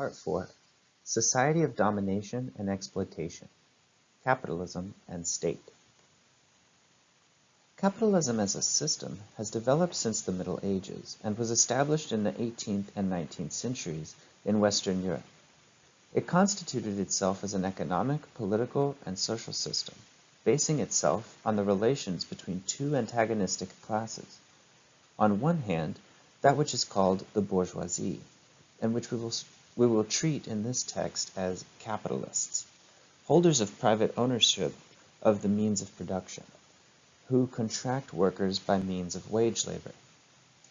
Part 4 Society of Domination and Exploitation Capitalism and State Capitalism as a system has developed since the Middle Ages and was established in the 18th and 19th centuries in Western Europe. It constituted itself as an economic, political, and social system, basing itself on the relations between two antagonistic classes. On one hand, that which is called the bourgeoisie, and which we will, we will treat in this text as capitalists, holders of private ownership of the means of production, who contract workers by means of wage labor.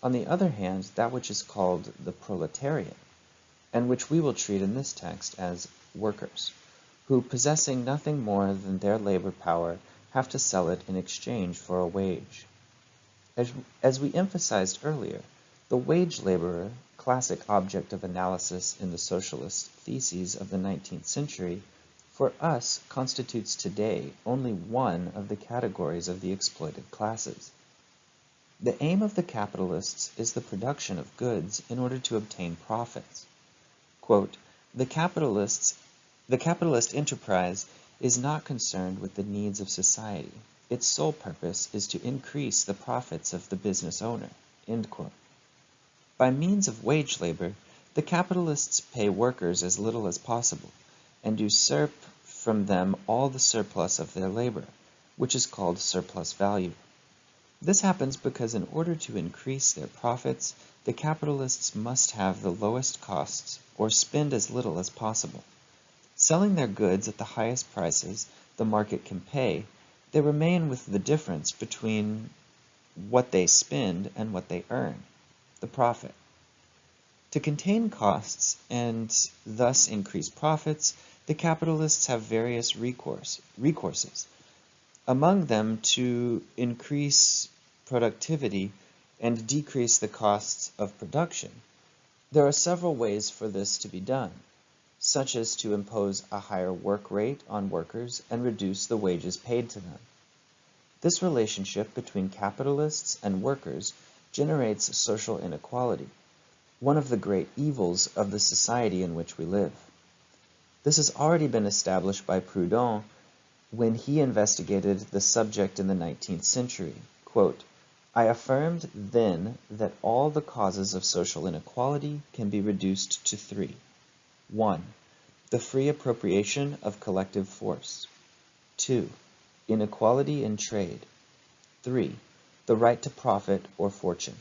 On the other hand, that which is called the proletariat, and which we will treat in this text as workers, who possessing nothing more than their labor power have to sell it in exchange for a wage. As, as we emphasized earlier, the wage laborer, classic object of analysis in the socialist theses of the 19th century, for us constitutes today only one of the categories of the exploited classes. The aim of the capitalists is the production of goods in order to obtain profits. Quote, the capitalists the capitalist enterprise is not concerned with the needs of society. Its sole purpose is to increase the profits of the business owner. End quote. By means of wage labor, the capitalists pay workers as little as possible and usurp from them all the surplus of their labor, which is called surplus value. This happens because in order to increase their profits, the capitalists must have the lowest costs or spend as little as possible. Selling their goods at the highest prices the market can pay, they remain with the difference between what they spend and what they earn the profit. To contain costs and thus increase profits, the capitalists have various recourse, recourses. Among them to increase productivity and decrease the costs of production. There are several ways for this to be done, such as to impose a higher work rate on workers and reduce the wages paid to them. This relationship between capitalists and workers generates social inequality, one of the great evils of the society in which we live. This has already been established by Proudhon when he investigated the subject in the 19th century. Quote, I affirmed then that all the causes of social inequality can be reduced to three. 1. The free appropriation of collective force. 2. Inequality in trade. 3 the right to profit or fortune.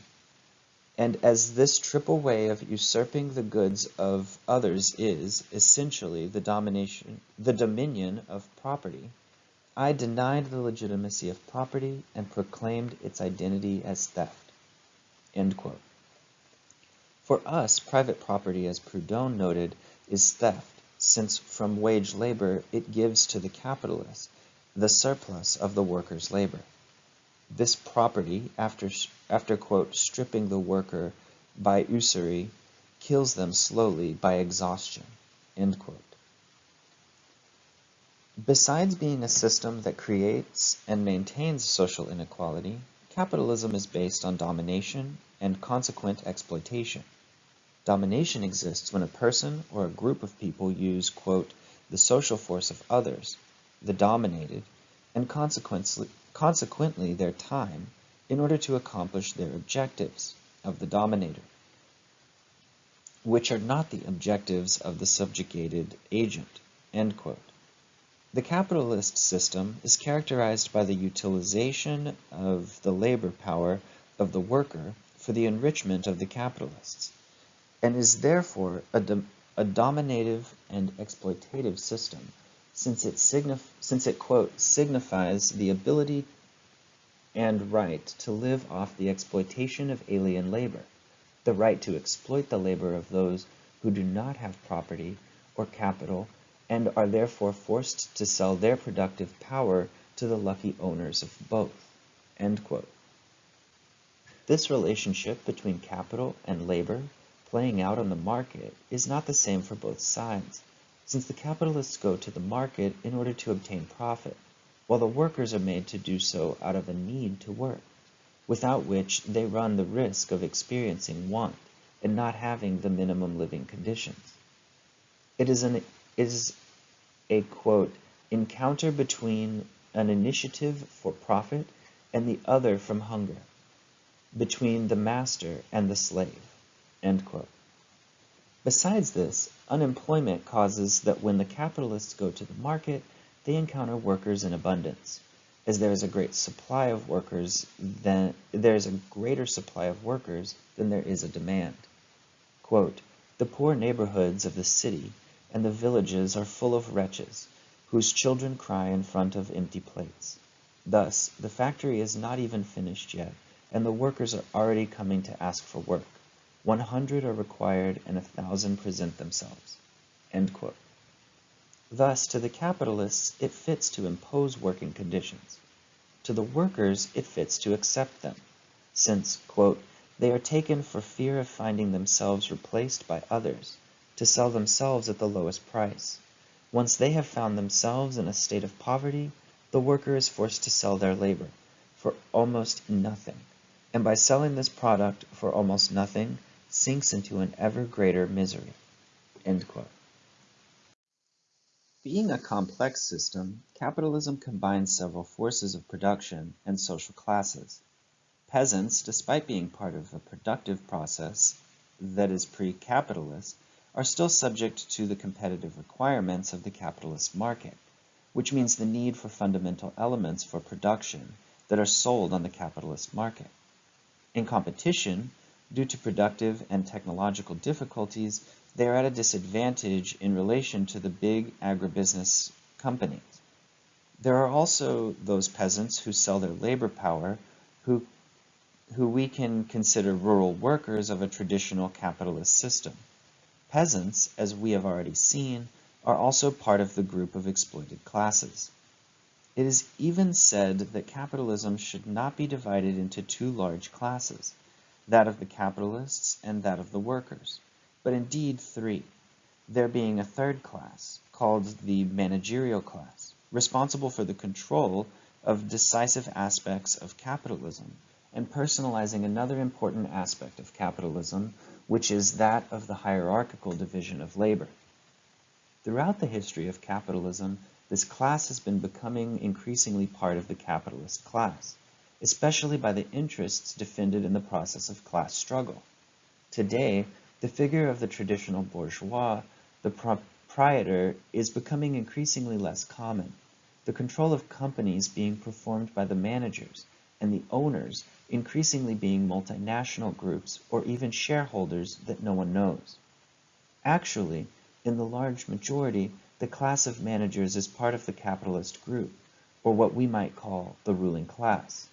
And as this triple way of usurping the goods of others is, essentially, the domination, the dominion of property, I denied the legitimacy of property and proclaimed its identity as theft. For us, private property, as Proudhon noted, is theft, since from wage labor it gives to the capitalist the surplus of the worker's labor. This property, after, after quote, stripping the worker by usury, kills them slowly by exhaustion, end quote. Besides being a system that creates and maintains social inequality, capitalism is based on domination and consequent exploitation. Domination exists when a person or a group of people use, quote, the social force of others, the dominated, and consequently, consequently their time, in order to accomplish their objectives of the dominator, which are not the objectives of the subjugated agent. The capitalist system is characterized by the utilization of the labor power of the worker for the enrichment of the capitalists, and is therefore a, dom a dominative and exploitative system since it, since it quote, signifies the ability and right to live off the exploitation of alien labor, the right to exploit the labor of those who do not have property or capital and are therefore forced to sell their productive power to the lucky owners of both. This relationship between capital and labor playing out on the market is not the same for both sides since the capitalists go to the market in order to obtain profit, while the workers are made to do so out of a need to work, without which they run the risk of experiencing want and not having the minimum living conditions. It is an is a quote encounter between an initiative for profit and the other from hunger, between the master and the slave. Besides this, unemployment causes that when the capitalists go to the market, they encounter workers in abundance. As there is a great supply of workers, then there is a greater supply of workers than there is a demand. Quote, the poor neighborhoods of the city and the villages are full of wretches, whose children cry in front of empty plates. Thus, the factory is not even finished yet, and the workers are already coming to ask for work. One hundred are required and a thousand present themselves. Thus, to the capitalists, it fits to impose working conditions. To the workers, it fits to accept them, since, they are taken for fear of finding themselves replaced by others, to sell themselves at the lowest price. Once they have found themselves in a state of poverty, the worker is forced to sell their labor for almost nothing, and by selling this product for almost nothing, sinks into an ever greater misery. Being a complex system, capitalism combines several forces of production and social classes. Peasants, despite being part of a productive process that is pre-capitalist, are still subject to the competitive requirements of the capitalist market, which means the need for fundamental elements for production that are sold on the capitalist market. In competition, due to productive and technological difficulties, they are at a disadvantage in relation to the big agribusiness companies. There are also those peasants who sell their labor power who, who we can consider rural workers of a traditional capitalist system. Peasants, as we have already seen, are also part of the group of exploited classes. It is even said that capitalism should not be divided into two large classes, that of the capitalists and that of the workers, but indeed three, there being a third class, called the managerial class, responsible for the control of decisive aspects of capitalism, and personalizing another important aspect of capitalism, which is that of the hierarchical division of labor. Throughout the history of capitalism, this class has been becoming increasingly part of the capitalist class, especially by the interests defended in the process of class struggle. Today, the figure of the traditional bourgeois, the proprietor, is becoming increasingly less common, the control of companies being performed by the managers, and the owners increasingly being multinational groups or even shareholders that no one knows. Actually, in the large majority, the class of managers is part of the capitalist group, or what we might call the ruling class.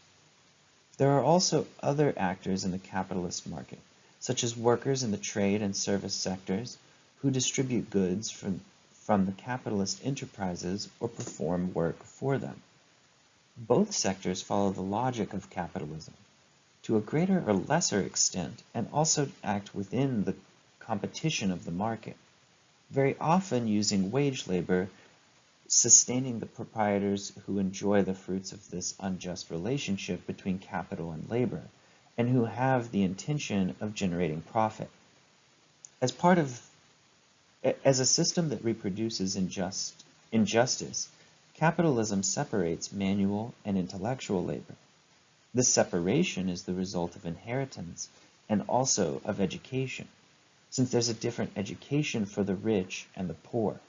There are also other actors in the capitalist market, such as workers in the trade and service sectors, who distribute goods from, from the capitalist enterprises or perform work for them. Both sectors follow the logic of capitalism to a greater or lesser extent and also act within the competition of the market, very often using wage labor, sustaining the proprietors who enjoy the fruits of this unjust relationship between capital and labor, and who have the intention of generating profit. As part of as a system that reproduces injust, injustice, Capitalism separates manual and intellectual labor. This separation is the result of inheritance and also of education, since there's a different education for the rich and the poor.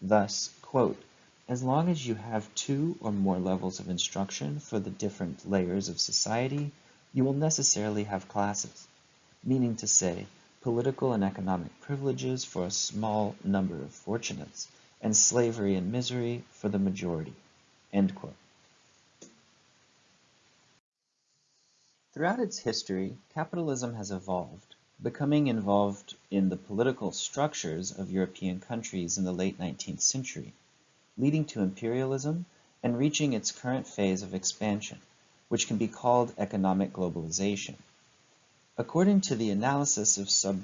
Thus, quote, as long as you have two or more levels of instruction for the different layers of society, you will necessarily have classes, meaning to say, political and economic privileges for a small number of fortunates, and slavery and misery for the majority. Throughout its history, capitalism has evolved, becoming involved in the political structures of European countries in the late 19th century, leading to imperialism and reaching its current phase of expansion, which can be called economic globalization. According to the analysis of sub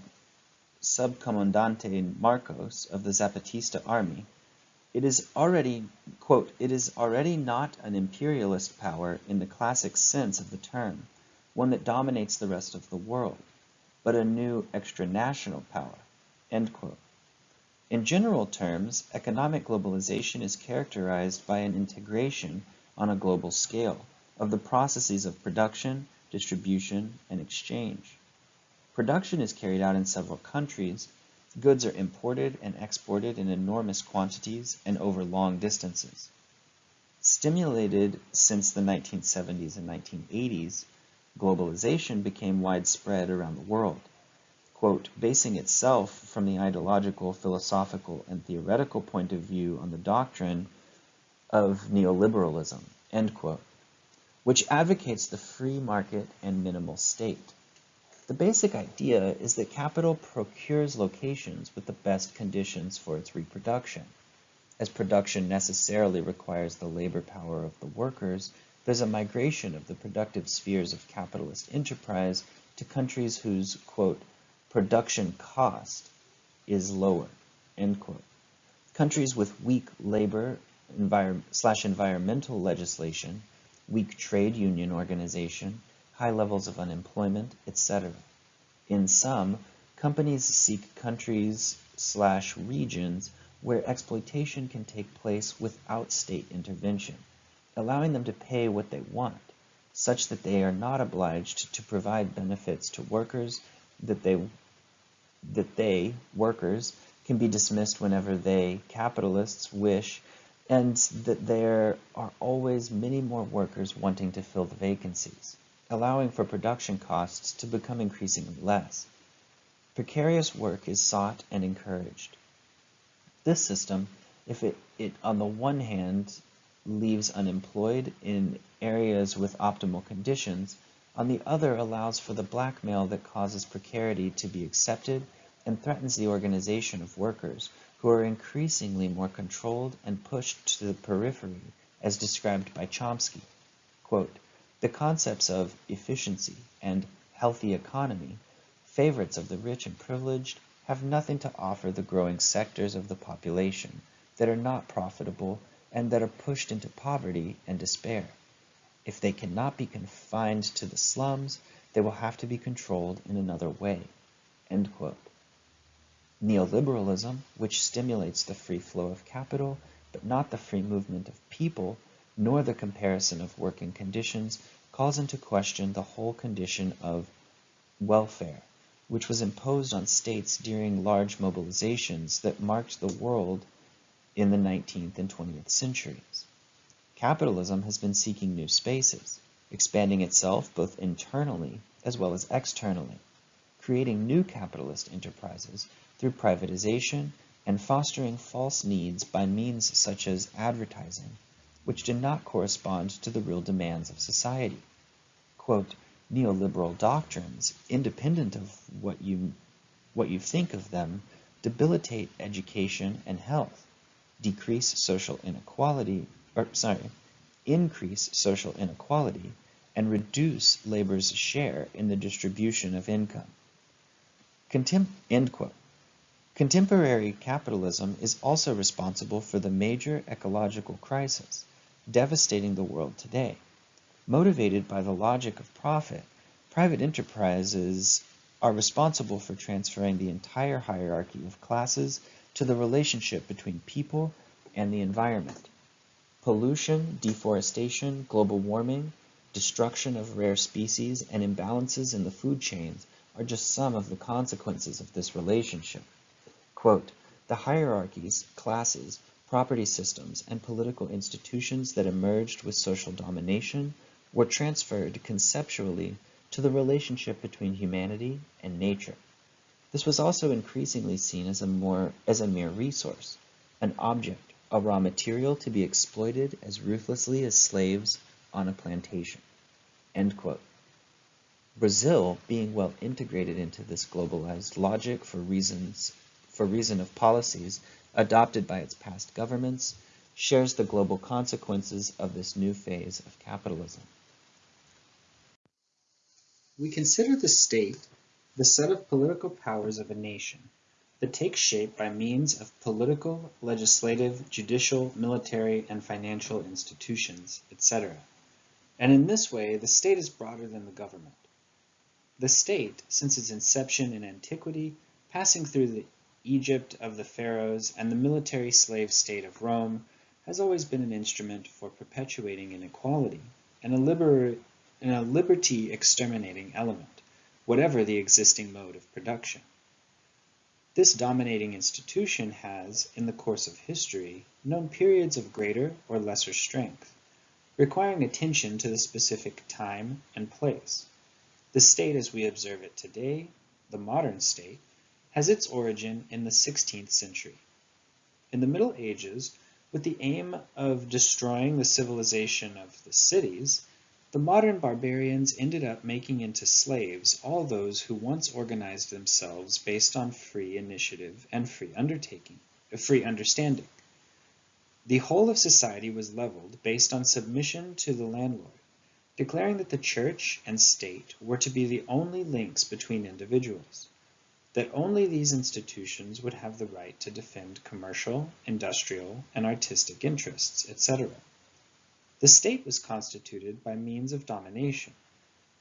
Subcomandante Marcos of the Zapatista army, it is already, quote, it is already not an imperialist power in the classic sense of the term, one that dominates the rest of the world, but a new extranational power, end quote. In general terms, economic globalization is characterized by an integration on a global scale of the processes of production, distribution, and exchange. Production is carried out in several countries, goods are imported and exported in enormous quantities and over long distances. Stimulated since the 1970s and 1980s, globalization became widespread around the world. Quote, basing itself from the ideological, philosophical, and theoretical point of view on the doctrine of neoliberalism, end quote, which advocates the free market and minimal state. The basic idea is that capital procures locations with the best conditions for its reproduction. As production necessarily requires the labor power of the workers, there's a migration of the productive spheres of capitalist enterprise to countries whose, quote, production cost is lower, end quote. Countries with weak labor envir slash environmental legislation, weak trade union organization, high levels of unemployment, etc. In some, companies seek countries slash regions where exploitation can take place without state intervention, allowing them to pay what they want, such that they are not obliged to provide benefits to workers that they that they, workers, can be dismissed whenever they, capitalists, wish, and that there are always many more workers wanting to fill the vacancies, allowing for production costs to become increasingly less. Precarious work is sought and encouraged. This system, if it, it on the one hand leaves unemployed in areas with optimal conditions, on the other allows for the blackmail that causes precarity to be accepted and threatens the organization of workers who are increasingly more controlled and pushed to the periphery as described by Chomsky. Quote, the concepts of efficiency and healthy economy, favorites of the rich and privileged, have nothing to offer the growing sectors of the population that are not profitable and that are pushed into poverty and despair. If they cannot be confined to the slums, they will have to be controlled in another way. Neoliberalism, which stimulates the free flow of capital, but not the free movement of people, nor the comparison of working conditions, calls into question the whole condition of welfare which was imposed on states during large mobilizations that marked the world in the 19th and 20th centuries. Capitalism has been seeking new spaces, expanding itself both internally as well as externally, creating new capitalist enterprises through privatization and fostering false needs by means such as advertising, which do not correspond to the real demands of society. Quote, neoliberal doctrines, independent of what you, what you think of them, debilitate education and health, decrease social inequality, or sorry, increase social inequality, and reduce labor's share in the distribution of income. Contem end quote. Contemporary capitalism is also responsible for the major ecological crisis devastating the world today. Motivated by the logic of profit, private enterprises are responsible for transferring the entire hierarchy of classes to the relationship between people and the environment. Pollution, deforestation, global warming, destruction of rare species, and imbalances in the food chains are just some of the consequences of this relationship. Quote, the hierarchies, classes, property systems, and political institutions that emerged with social domination were transferred conceptually to the relationship between humanity and nature. This was also increasingly seen as a, more, as a mere resource, an object, a raw material to be exploited as ruthlessly as slaves on a plantation. Brazil, being well integrated into this globalized logic for reasons for reason of policies adopted by its past governments, shares the global consequences of this new phase of capitalism. We consider the state the set of political powers of a nation that takes shape by means of political, legislative, judicial, military, and financial institutions, etc. And in this way, the state is broader than the government. The state, since its inception in antiquity, passing through the Egypt of the pharaohs, and the military slave state of Rome has always been an instrument for perpetuating inequality and a, liber and a liberty exterminating element, whatever the existing mode of production. This dominating institution has, in the course of history, known periods of greater or lesser strength, requiring attention to the specific time and place. The state as we observe it today, the modern state, has its origin in the 16th century. In the Middle Ages, with the aim of destroying the civilization of the cities, the modern barbarians ended up making into slaves all those who once organized themselves based on free initiative and free undertaking, uh, free understanding. The whole of society was leveled based on submission to the landlord, declaring that the church and state were to be the only links between individuals, that only these institutions would have the right to defend commercial, industrial, and artistic interests, etc. The state was constituted by means of domination,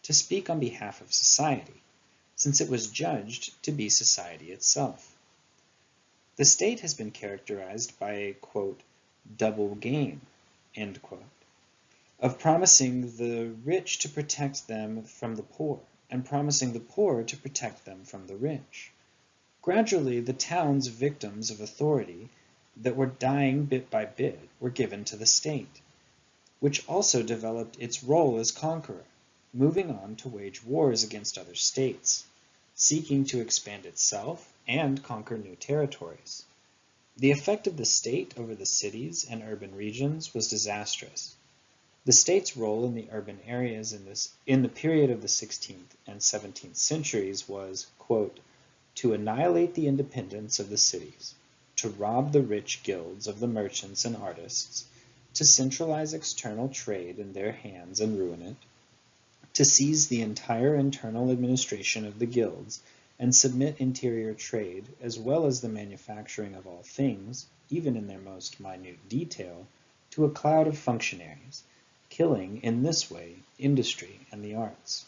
to speak on behalf of society, since it was judged to be society itself. The state has been characterized by a "double game" of promising the rich to protect them from the poor, and promising the poor to protect them from the rich. Gradually the towns victims of authority that were dying bit by bit were given to the state which also developed its role as conqueror, moving on to wage wars against other states, seeking to expand itself and conquer new territories. The effect of the state over the cities and urban regions was disastrous. The state's role in the urban areas in, this, in the period of the 16th and 17th centuries was, quote, to annihilate the independence of the cities, to rob the rich guilds of the merchants and artists, to centralize external trade in their hands and ruin it, to seize the entire internal administration of the guilds and submit interior trade as well as the manufacturing of all things, even in their most minute detail, to a cloud of functionaries, killing in this way industry and the arts,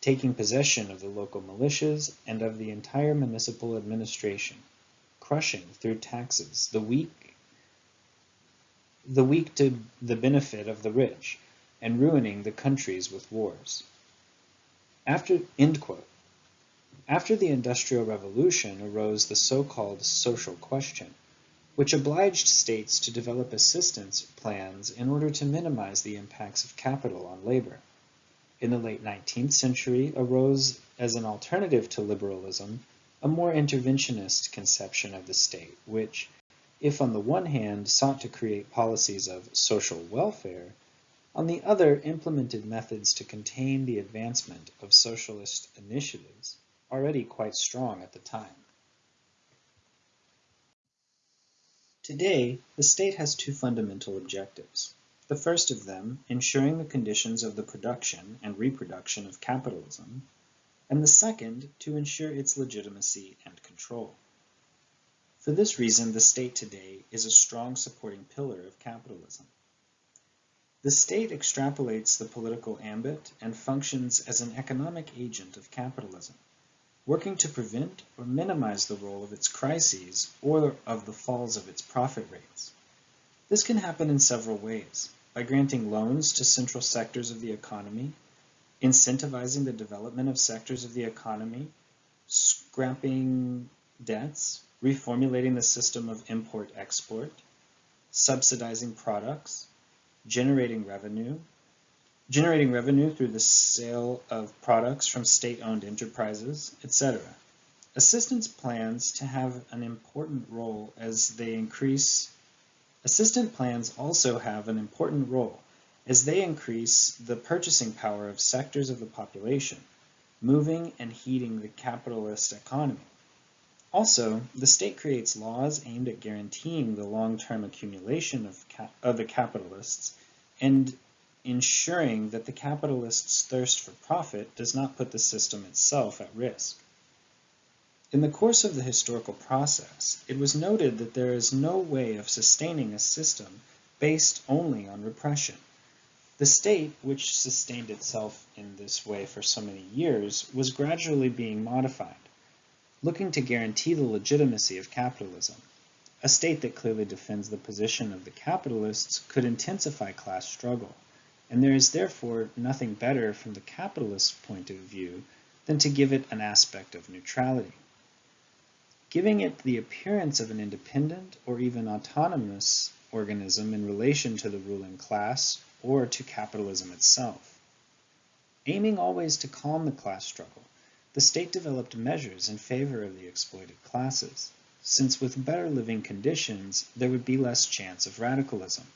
taking possession of the local militias and of the entire municipal administration, crushing through taxes the weak the weak to the benefit of the rich, and ruining the countries with wars. After, After the Industrial Revolution arose the so-called social question, which obliged states to develop assistance plans in order to minimize the impacts of capital on labor. In the late 19th century arose, as an alternative to liberalism, a more interventionist conception of the state, which, if on the one hand sought to create policies of social welfare, on the other implemented methods to contain the advancement of socialist initiatives already quite strong at the time. Today, the state has two fundamental objectives. The first of them, ensuring the conditions of the production and reproduction of capitalism, and the second, to ensure its legitimacy and control. For this reason, the state today is a strong supporting pillar of capitalism. The state extrapolates the political ambit and functions as an economic agent of capitalism, working to prevent or minimize the role of its crises or of the falls of its profit rates. This can happen in several ways, by granting loans to central sectors of the economy, incentivizing the development of sectors of the economy, scrapping debts, reformulating the system of import-export, subsidizing products, generating revenue, generating revenue through the sale of products from state-owned enterprises, etc. Assistance plans to have an important role as they increase Assistant plans also have an important role as they increase the purchasing power of sectors of the population, moving and heating the capitalist economy. Also, the state creates laws aimed at guaranteeing the long-term accumulation of, of the capitalists and ensuring that the capitalists' thirst for profit does not put the system itself at risk. In the course of the historical process, it was noted that there is no way of sustaining a system based only on repression. The state, which sustained itself in this way for so many years, was gradually being modified. Looking to guarantee the legitimacy of capitalism. A state that clearly defends the position of the capitalists could intensify class struggle, and there is therefore nothing better from the capitalist point of view than to give it an aspect of neutrality. Giving it the appearance of an independent or even autonomous organism in relation to the ruling class or to capitalism itself. Aiming always to calm the class struggle, the state developed measures in favor of the exploited classes since with better living conditions there would be less chance of radicalism.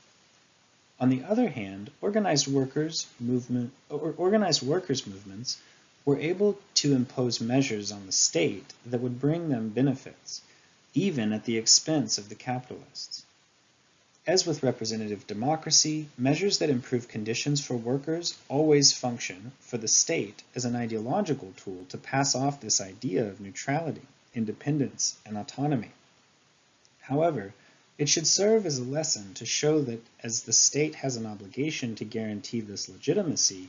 On the other hand, organized workers movement or organized workers movements were able to impose measures on the state that would bring them benefits, even at the expense of the capitalists. As with representative democracy, measures that improve conditions for workers always function for the state as an ideological tool to pass off this idea of neutrality independence, and autonomy. However, it should serve as a lesson to show that as the state has an obligation to guarantee this legitimacy,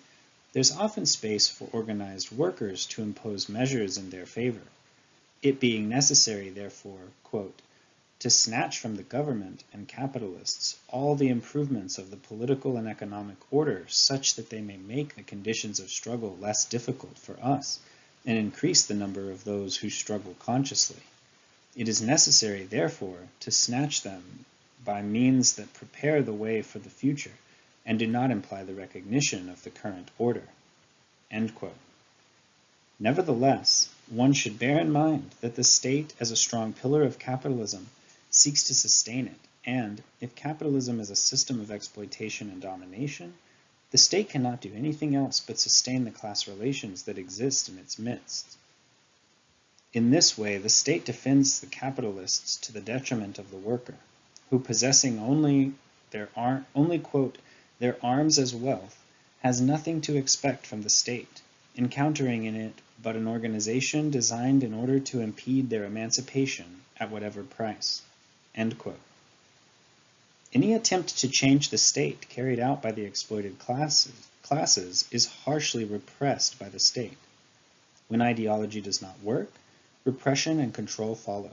there's often space for organized workers to impose measures in their favor, it being necessary, therefore, quote, to snatch from the government and capitalists all the improvements of the political and economic order such that they may make the conditions of struggle less difficult for us and increase the number of those who struggle consciously. It is necessary, therefore, to snatch them by means that prepare the way for the future and do not imply the recognition of the current order. Nevertheless, one should bear in mind that the state as a strong pillar of capitalism seeks to sustain it, and if capitalism is a system of exploitation and domination, the state cannot do anything else but sustain the class relations that exist in its midst. In this way, the state defends the capitalists to the detriment of the worker, who possessing only their, only, quote, their arms as wealth, has nothing to expect from the state, encountering in it but an organization designed in order to impede their emancipation at whatever price. Any attempt to change the state carried out by the exploited classes, classes is harshly repressed by the state. When ideology does not work, repression and control follow.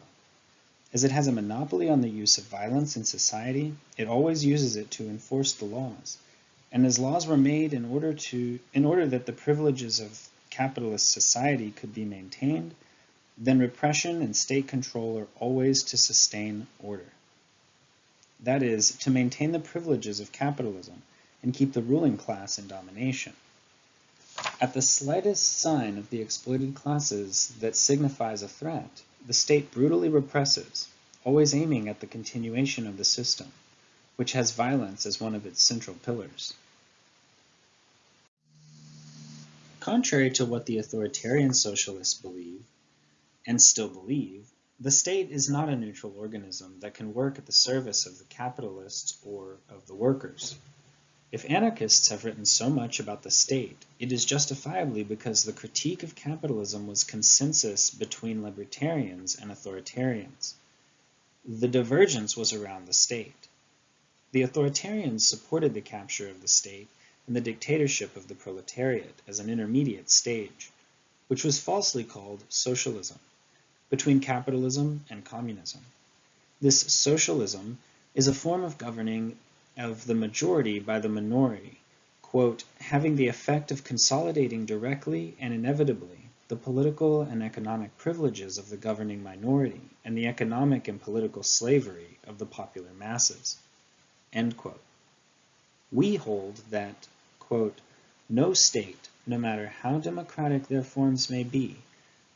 As it has a monopoly on the use of violence in society, it always uses it to enforce the laws. And as laws were made in order, to, in order that the privileges of capitalist society could be maintained, then repression and state control are always to sustain order that is, to maintain the privileges of capitalism and keep the ruling class in domination. At the slightest sign of the exploited classes that signifies a threat, the state brutally represses, always aiming at the continuation of the system, which has violence as one of its central pillars. Contrary to what the authoritarian socialists believe, and still believe, the state is not a neutral organism that can work at the service of the capitalists or of the workers. If anarchists have written so much about the state, it is justifiably because the critique of capitalism was consensus between libertarians and authoritarians. The divergence was around the state. The authoritarians supported the capture of the state and the dictatorship of the proletariat as an intermediate stage, which was falsely called socialism between capitalism and communism. This socialism is a form of governing of the majority by the minority, quote, having the effect of consolidating directly and inevitably the political and economic privileges of the governing minority and the economic and political slavery of the popular masses. We hold that, quote, no state, no matter how democratic their forms may be,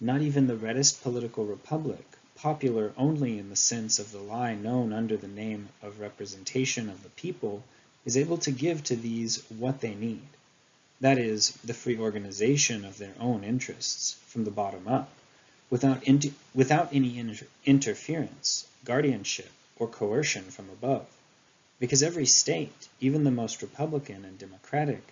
not even the reddest political republic, popular only in the sense of the lie known under the name of representation of the people, is able to give to these what they need. That is, the free organization of their own interests, from the bottom up, without, without any inter interference, guardianship, or coercion from above. Because every state, even the most republican and democratic,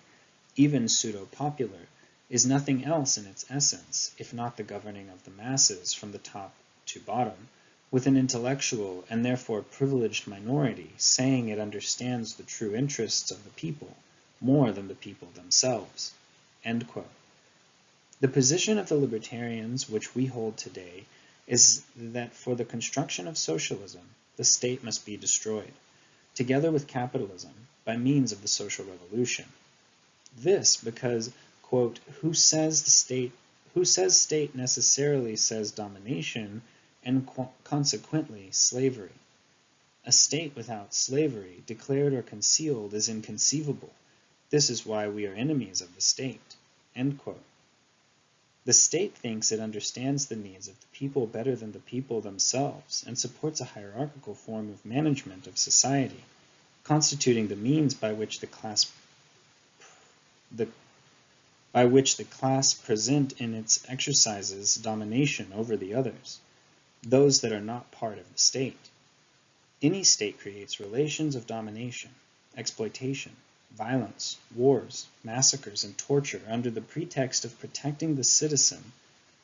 even pseudo-popular, is nothing else in its essence, if not the governing of the masses from the top to bottom, with an intellectual and therefore privileged minority saying it understands the true interests of the people more than the people themselves. The position of the libertarians which we hold today is that for the construction of socialism, the state must be destroyed, together with capitalism, by means of the social revolution. This because, quote, who says the state who says state necessarily says domination and consequently slavery. A state without slavery, declared or concealed, is inconceivable. This is why we are enemies of the state. The state thinks it understands the needs of the people better than the people themselves and supports a hierarchical form of management of society, constituting the means by which the class the by which the class present in its exercises domination over the others, those that are not part of the state. Any state creates relations of domination, exploitation, violence, wars, massacres, and torture under the pretext of protecting the citizen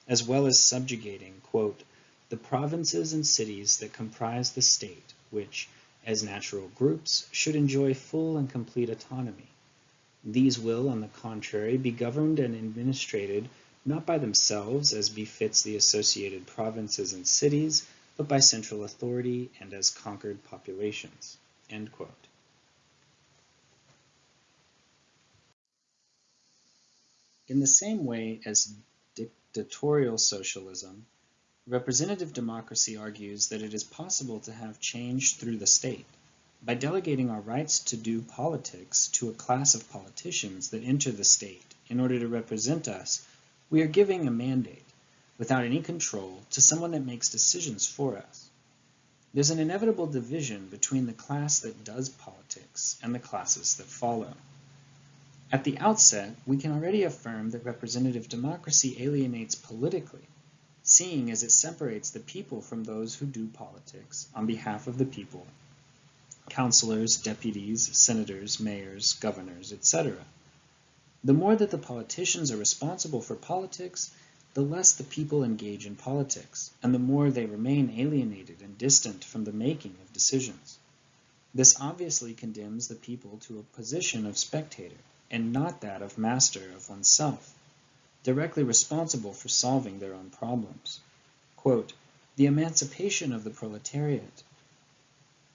as well as subjugating, quote, the provinces and cities that comprise the state, which, as natural groups, should enjoy full and complete autonomy, these will, on the contrary, be governed and administrated not by themselves as befits the associated provinces and cities, but by central authority and as conquered populations. In the same way as dictatorial socialism, representative democracy argues that it is possible to have change through the state. By delegating our rights to do politics to a class of politicians that enter the state in order to represent us, we are giving a mandate, without any control, to someone that makes decisions for us. There's an inevitable division between the class that does politics and the classes that follow. At the outset, we can already affirm that representative democracy alienates politically, seeing as it separates the people from those who do politics on behalf of the people councilors, deputies, senators, mayors, governors, etc. The more that the politicians are responsible for politics, the less the people engage in politics, and the more they remain alienated and distant from the making of decisions. This obviously condemns the people to a position of spectator, and not that of master of oneself, directly responsible for solving their own problems. Quote, the emancipation of the proletariat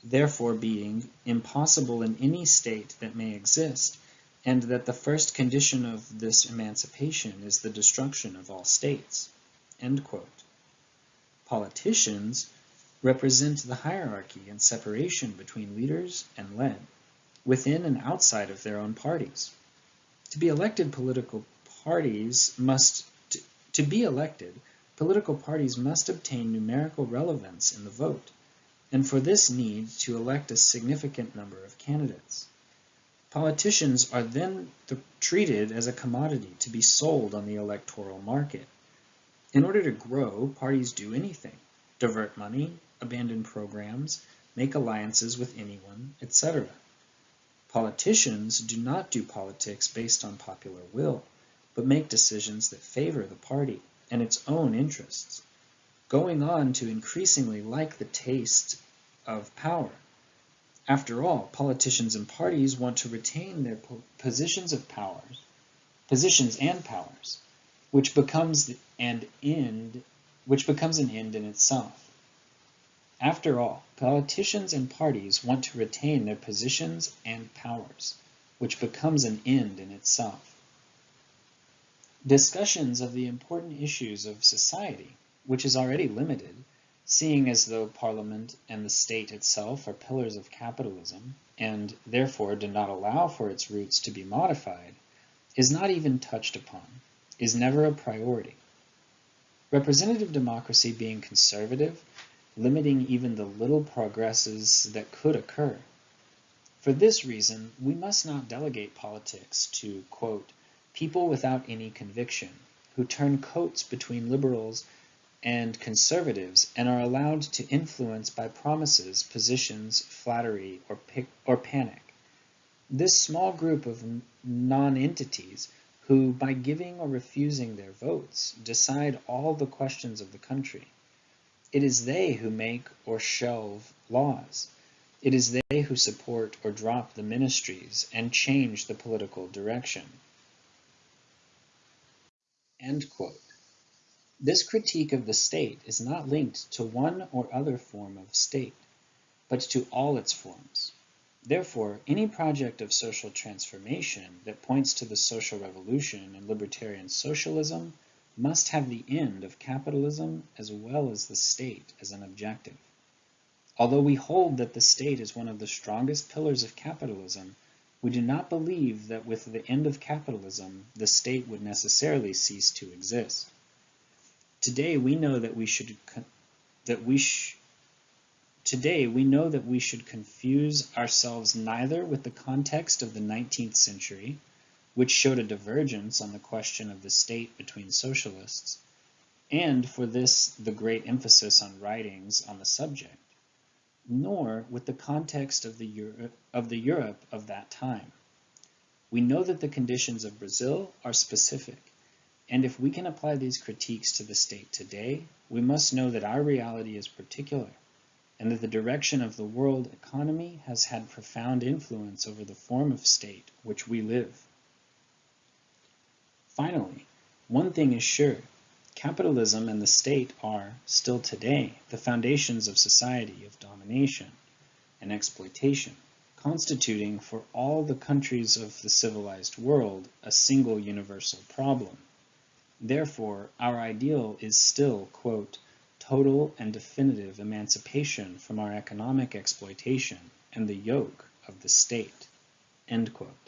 therefore being impossible in any state that may exist, and that the first condition of this emancipation is the destruction of all states. Politicians represent the hierarchy and separation between leaders and led, within and outside of their own parties. To be elected political parties must to, to be elected, political parties must obtain numerical relevance in the vote and for this need to elect a significant number of candidates. Politicians are then treated as a commodity to be sold on the electoral market. In order to grow, parties do anything, divert money, abandon programs, make alliances with anyone, etc. Politicians do not do politics based on popular will, but make decisions that favor the party and its own interests going on to increasingly like the taste of power. After all, politicians and parties want to retain their positions of powers, positions and powers, which becomes an end, which becomes an end in itself. After all, politicians and parties want to retain their positions and powers, which becomes an end in itself. Discussions of the important issues of society which is already limited, seeing as though Parliament and the state itself are pillars of capitalism, and therefore do not allow for its roots to be modified, is not even touched upon, is never a priority. Representative democracy being conservative, limiting even the little progresses that could occur. For this reason, we must not delegate politics to, quote, people without any conviction, who turn coats between liberals and conservatives and are allowed to influence by promises, positions, flattery, or, or panic. This small group of non-entities who, by giving or refusing their votes, decide all the questions of the country. It is they who make or shelve laws. It is they who support or drop the ministries and change the political direction. End quote. This critique of the state is not linked to one or other form of state, but to all its forms. Therefore, any project of social transformation that points to the social revolution and libertarian socialism must have the end of capitalism as well as the state as an objective. Although we hold that the state is one of the strongest pillars of capitalism, we do not believe that with the end of capitalism the state would necessarily cease to exist. Today we know that we should that we sh Today we know that we should confuse ourselves neither with the context of the 19th century, which showed a divergence on the question of the state between socialists, and for this the great emphasis on writings on the subject, nor with the context of the, Euro of the Europe of that time. We know that the conditions of Brazil are specific, and if we can apply these critiques to the state today, we must know that our reality is particular and that the direction of the world economy has had profound influence over the form of state which we live. Finally, one thing is sure, capitalism and the state are, still today, the foundations of society of domination and exploitation, constituting for all the countries of the civilized world a single universal problem. Therefore, our ideal is still, quote, total and definitive emancipation from our economic exploitation and the yoke of the state. End quote.